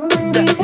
Yeah.